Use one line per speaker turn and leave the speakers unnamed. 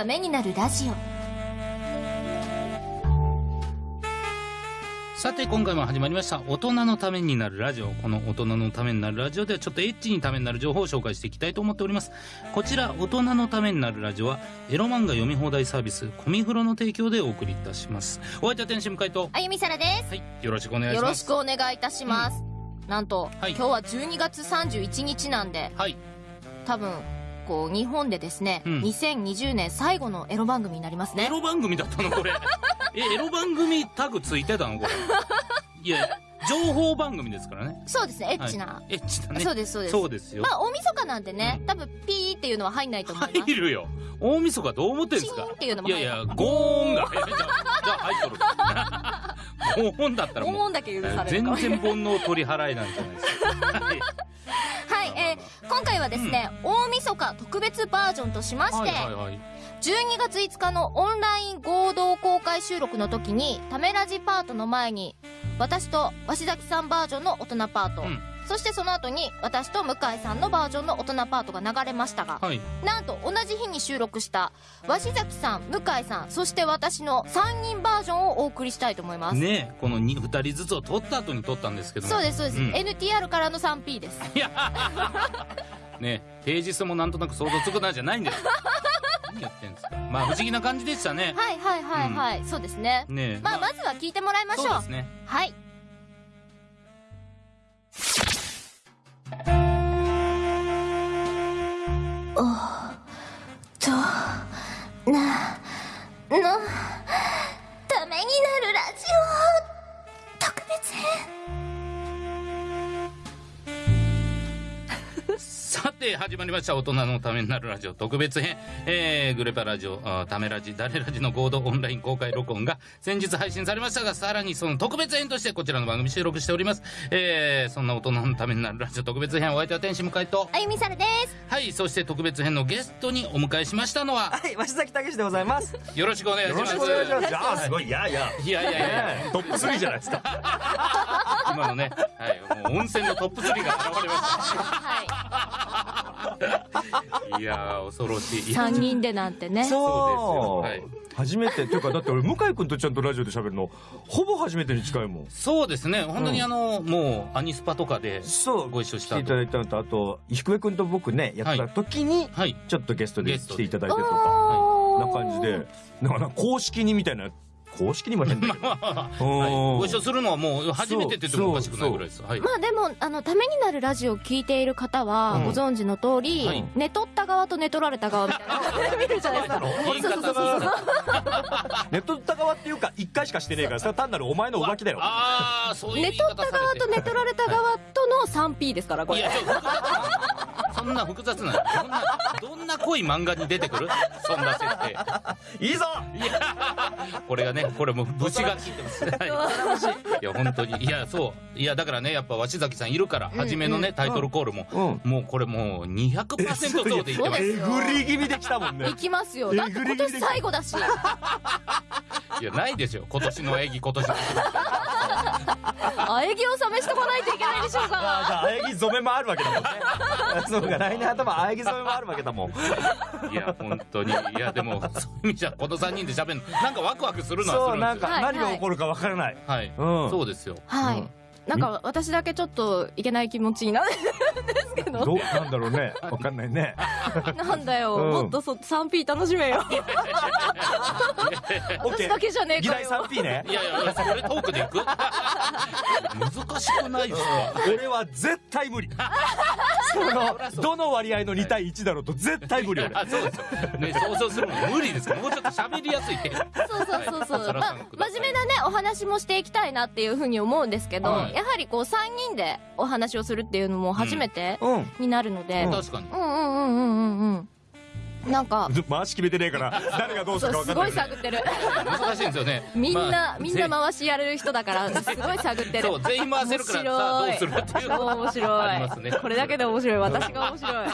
ためになるラジオ。
さて今回も始まりました大人のためになるラジオ。この大人のためになるラジオではちょっとエッチにためになる情報を紹介していきたいと思っております。こちら大人のためになるラジオはエロ漫画読み放題サービスコミフロの提供でお送りいたします。お相手は天使向井と
あゆみさらです。
はいよろしくお願いし
よろし
ます
くお願いいたします、なんと、
はい。
今日は12月31日なんで
はい。
多分こう日本でですね、
うん。
2020年最後のエロ番組になりますね。
エロ番組だったのこれ。えエロ番組タグついてたのこれ。いや情報番組ですからね。
そうですねエッチな、
はいエッチだね。
そうですそうです。
そうですよ。
まあ大晦日なんでね、
うん。
多分ピーっていうのは入んないと思います。
入るよ。大晦日どう思ってるんですか？
チーンっていうのも
い。
入る
やいやゴーンがじゃあ入っとる。ゴーンだったらもう。
思うんだけ許される
全
か
然煩悩取り払いなんじゃないですか
今回はですね、大晦日特別バージョンとしまして、
はいはいはい。
12月5日のオンライン合同公開収録の時にためラジパートの前に私と鷲崎さんバージョンの大人パート、
うん
そしてその後に私と向井さんのバージョンの大人パートが流れましたが、
はい。
なんと同じ日に収録した鷲崎さん向井さんそして私の3人バージョンをお送りしたいと思います、
ねこの 2, 二人ずつを撮った後に撮ったんですけども。
そうですそうです、
ん。
NTR からの 3P です。
いや。ね平日もなんとなく想像つくなじゃないんです。何やってんですか。まあ不思議な感じでしたね。
はいはいはいはい、そうですね。
ね
まあまずは聞いてもらいましょう。
そうですね。
はいとなの。
さて始まりました。大人のためになるラジオ。特別編、えー、グレパラジオためラジ。誰ラジの合同オンライン公開録音が先日配信されましたがさらにその特別編としてこちらの番組収録しております。えー、そんな大人のためになるラジオ。特別編お相手は天使向井と。
あゆみさるです。
はいそして特別編のゲストにお迎えしましたのは
はい、鷲崎武でございます。
よろしくお願いし
よろ
ます
しくお願いします。いやー、すごい、いやいや。
いやいやいや。いや
トップ3じゃないですか。
今のね、はい、もう温泉のトップ3が現れま
は
したい。やー恐ろしい。
い3人でなんてね。
そう。ですよ。はい。
初めて。っていうかだって俺向井君とちゃんとラジオで喋るのほぼ初めてに近いもん。
そうですね。本当にあの、もうアニスパとかで
そう。
ご一緒した
来ていただいたのとあと低江君と僕ねやった時に
はい。
ちょっとゲストで来ていただいてとか
おー。
な感じで。なんかな公式にみたいな公式にも変だけど
はい、
うん
ご一緒するのはもう初めてって言ってもおかしくないぐらいです。はい
まあでもあのためになるラジオを聞いている方は
うん。
ご存知の通り、
はい。
寝取った側と寝取られた側みたいな見るじゃないですか。
言い方
そうそうそうそう
ネットった側っていうか一回しかしてねえからそれは単なるお前の浮気だよ。
ああそういう言
寝
い
取った側と寝取られた側との 3P ですからこれ。
いやちょっとそんな複雑などんなどんな濃い漫画に出てくる？そんな設定。
いいぞ！
いやこれがねこれもう武士が効いてます。はい。い。や本当にいやそう。いやだからねやっぱ鷲崎さんいるから初めのねタイトルコールも
うん。
もうこれもう200%そうで言ってます。
えぐり気味できたもんね。
行きますよ。だって今年最後だし。
いやないですよ。今年の演技今年の
あえぎを試しとかないといけないでしょう
あ
か
ーじゃああえぎ染めもあるわけだもんね。そうか来年頭あえぎ染めもあるわけだもん。
いや本当に。いやでもそういう意味じゃこの3人で喋るのなんかワクワクするのは
そうなん
するんですよ。
か何が起こるかわからない。
はい、
うん。
そうですよ。
はい、
うん
なんか私だけちょっといけない気持ちになるんですけど。
どうなんだろうね。わかんないね。
なんだよ、
うん。
もっとそ 3P 楽しめよ。私だけじゃねえ
議題
かよ
3P ね。
いやいやいやそれトークでいく？難しくないですか？
俺は絶対無理。そのどの割合の2対1だろうと絶対無理俺。
あそうですよ。ね想像するの無理ですから。もうちょっと喋りやすい。
そうそうそうそう、
はい。
まあ、真面目お話もしていきたいなっていうふうに思うんですけど、
はい。
やはりこう3人でお話をするっていうのも初めて
うん。
になるので、うん、
確かに。
うんうんうんうんうんなんか
回し決めてねえから誰がどうす
そうすごい
るか分かんない。
探ってる。
難しいんですよね。
みんな、
まあ
みんな回しやる人だからすごい探ってる。
そう全員回せるからさあどうするっていう。
超 面白い。
ありますね。
これだけで面白い。私が面白い